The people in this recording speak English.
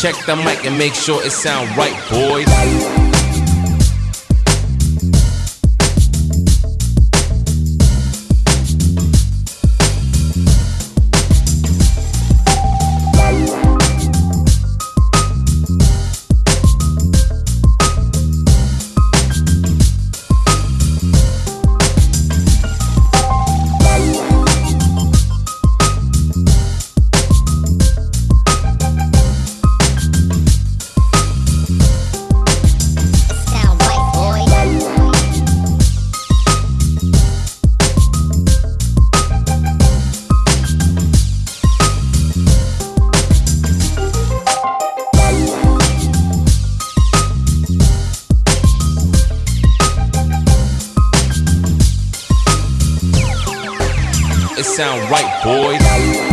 Check the mic and make sure it sound right, boys. Sound right, boys.